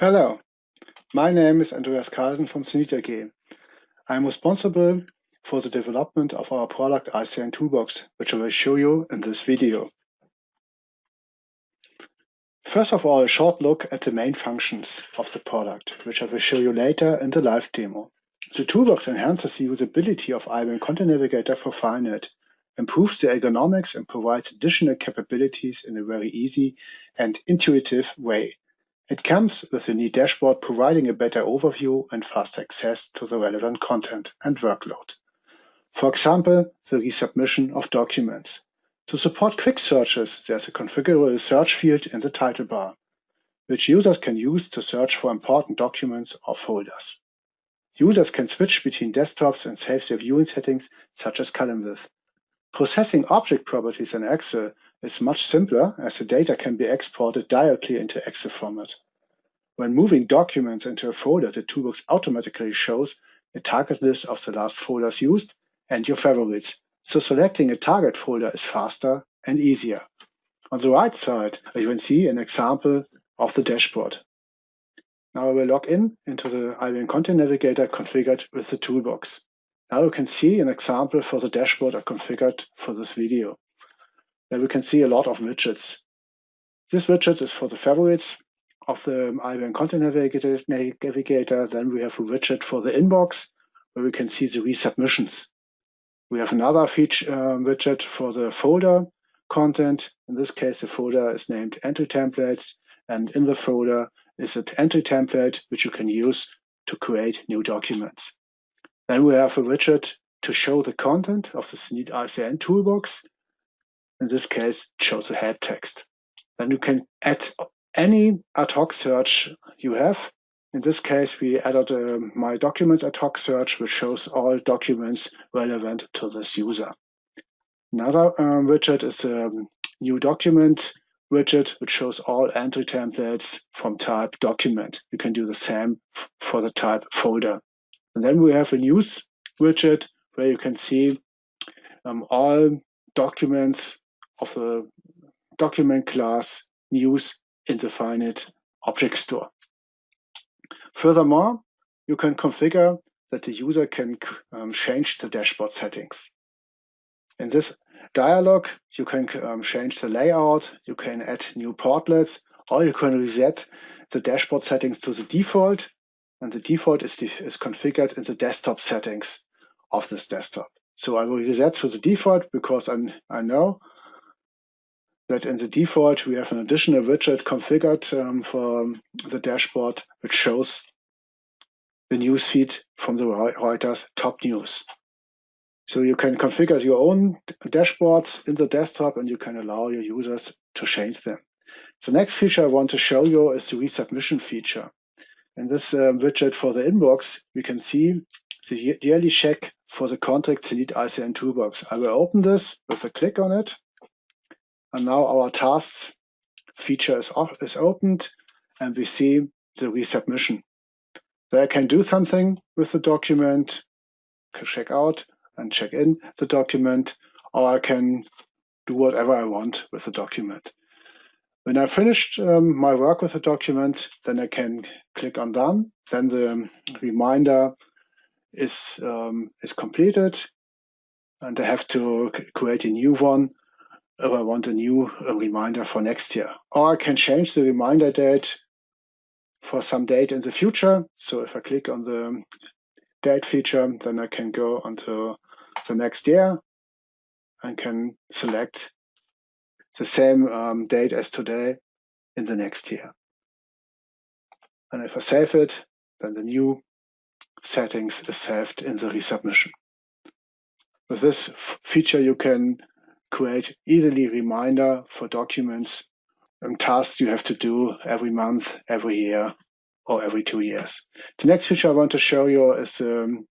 Hello, my name is Andreas Carlsen from Zenit AG. I'm responsible for the development of our product ICN Toolbox, which I will show you in this video. First of all, a short look at the main functions of the product, which I will show you later in the live demo. The toolbox enhances the usability of IBM Content Navigator for FileNet, improves the ergonomics and provides additional capabilities in a very easy and intuitive way. It comes with a neat dashboard providing a better overview and fast access to the relevant content and workload. For example, the resubmission of documents. To support quick searches, there's a configurable search field in the title bar, which users can use to search for important documents or folders. Users can switch between desktops and save their viewing settings, such as column width. Processing object properties in Excel is much simpler as the data can be exported directly into Excel format. When moving documents into a folder, the toolbox automatically shows a target list of the last folders used and your favorites, so selecting a target folder is faster and easier. On the right side, you can see an example of the dashboard. Now I will log in into the IBM Content Navigator configured with the toolbox. Now you can see an example for the dashboard I configured for this video. There we can see a lot of widgets. This widget is for the favorites of the IBM Content Navigator. Then we have a widget for the inbox where we can see the resubmissions. We have another feature um, widget for the folder content. In this case, the folder is named entry templates, and in the folder is an entry template which you can use to create new documents. Then we have a widget to show the content of the Zenit ICN toolbox. In this case, it shows the head text. Then you can add any ad hoc search you have in this case, we added uh, my documents ad hoc search, which shows all documents relevant to this user. Another um, widget is a new document widget, which shows all entry templates from type document. You can do the same for the type folder. And then we have a news widget where you can see um, all documents of the document class news in the FileNet object store. Furthermore, you can configure that the user can um, change the dashboard settings. In this dialog, you can um, change the layout, you can add new portlets, or you can reset the dashboard settings to the default. And the default is, is configured in the desktop settings of this desktop. So I will reset to the default because I'm, I know that in the default, we have an additional widget configured um, for the dashboard, which shows the newsfeed from the Reuters top news. So you can configure your own dashboards in the desktop and you can allow your users to change them. The next feature I want to show you is the resubmission feature. In this um, widget for the inbox, we can see the yearly check for the contract Zenit ICN toolbox. I will open this with a click on it. And now our tasks feature is, off, is opened and we see the resubmission. So I can do something with the document, check out and check in the document, or I can do whatever I want with the document. When I finished um, my work with the document, then I can click on done. Then the reminder is um, is completed, and I have to create a new one if I want a new a reminder for next year. Or I can change the reminder date for some date in the future. So if I click on the date feature, then I can go onto the next year and can select the same um, date as today in the next year. And if I save it, then the new settings is saved in the resubmission. With this feature, you can create easily reminder for documents and tasks you have to do every month, every year, or every two years. The next feature I want to show you is um,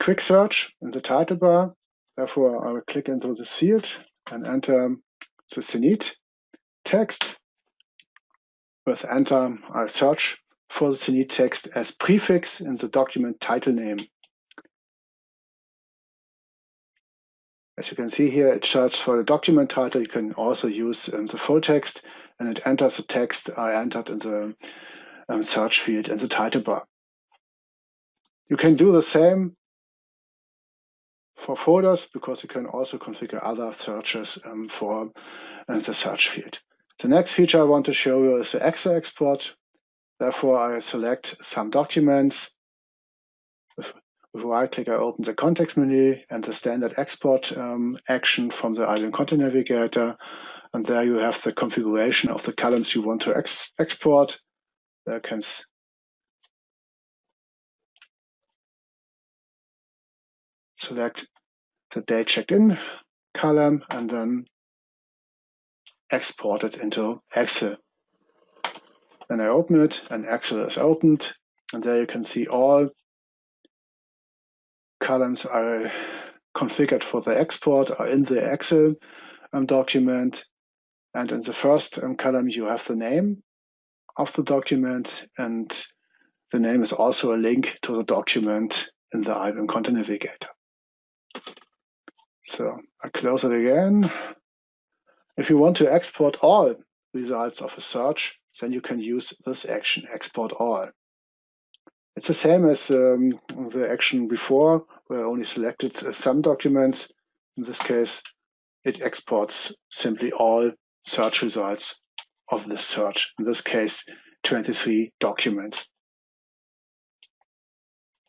quick search in the title bar. Therefore, I will click into this field and enter the Zenit text. With enter, I search for the Zenit text as prefix in the document title name. As you can see here, it searches for the document title. You can also use um, the full text and it enters the text I entered in the um, search field in the title bar. You can do the same for folders because you can also configure other searches um, for uh, the search field. The next feature I want to show you is the Excel export. Therefore, I select some documents. Right click, I open the context menu and the standard export um, action from the IBM Content Navigator. And there you have the configuration of the columns you want to ex export. There can select the date checked in column and then export it into Excel. Then I open it and Excel is opened and there you can see all columns are configured for the export are in the Excel um, document and in the first um, column you have the name of the document and the name is also a link to the document in the IBM Content Navigator. So I close it again. If you want to export all results of a search, then you can use this action, export all. It's the same as um, the action before, where I only selected some documents. In this case, it exports simply all search results of the search. In this case, 23 documents.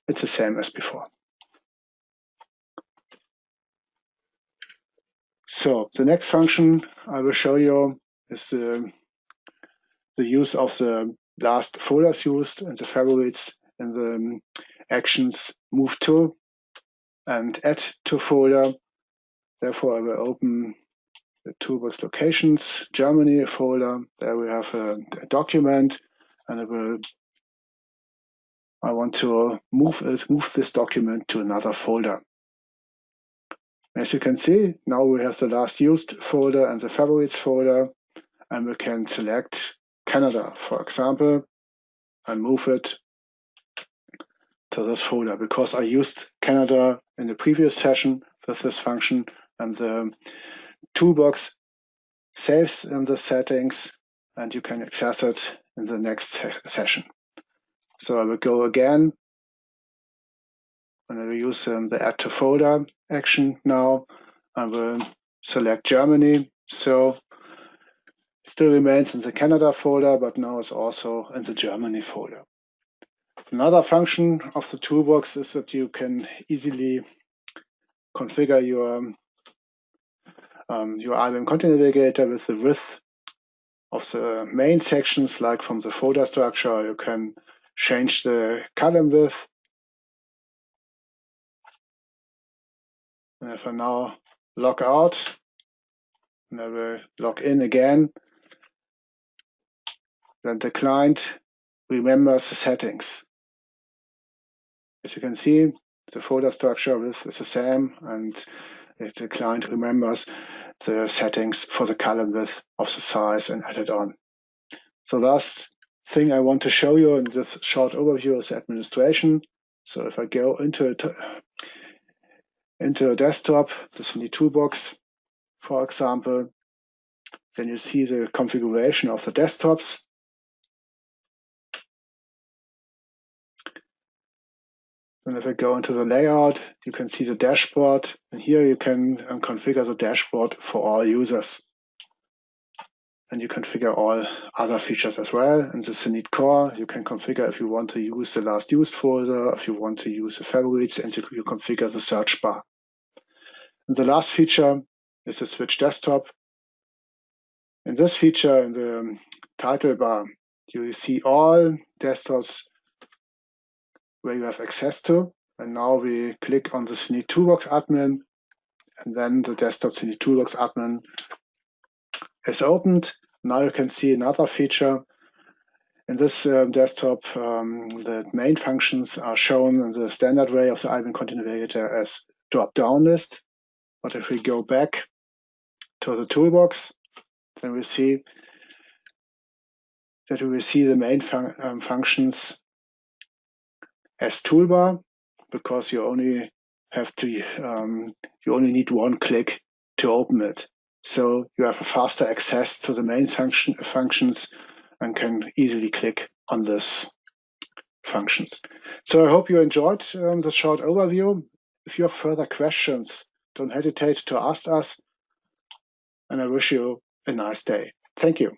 It's the same as before. So the next function I will show you is the, the use of the last folders used and the favorites and the um, actions move to and add to folder. Therefore, I will open the toolbox locations, Germany folder. There we have a, a document and I will I want to move it, move this document to another folder. As you can see, now we have the last used folder and the favorites folder, and we can select Canada, for example, and move it to this folder because I used Canada in the previous session with this function and the toolbox saves in the settings and you can access it in the next session. So I will go again and I will use um, the add to folder action now. I will select Germany. So it still remains in the Canada folder, but now it's also in the Germany folder. Another function of the toolbox is that you can easily configure your um, your IBM Content Navigator with the width of the main sections, like from the folder structure. You can change the column width And if I now log out, and I will log in again, then the client remembers the settings. As you can see, the folder structure with is the same, and the client remembers the settings for the column width of the size and add it on. The last thing I want to show you in this short overview is administration. So if I go into into a desktop, the ICN Toolbox, for example. Then you see the configuration of the desktops. And if I go into the layout, you can see the dashboard. And here you can um, configure the dashboard for all users. And you configure all other features as well. In the Zenit Core, you can configure if you want to use the last used folder, if you want to use the favorites, and you, you configure the search bar. And the last feature is the switch desktop. In this feature, in the title bar, you see all desktops where you have access to. And now we click on the ICN Toolbox admin, and then the desktop ICN Toolbox admin is opened. Now you can see another feature. In this um, desktop, um, the main functions are shown in the standard way of the IBM Content Navigator as drop-down list. But if we go back to the toolbox, then we see that we will see the main fun um, functions as toolbar because you only have to um, you only need one click to open it. So you have a faster access to the main function functions and can easily click on this functions. So I hope you enjoyed um, the short overview. If you have further questions, don't hesitate to ask us. And I wish you a nice day. Thank you.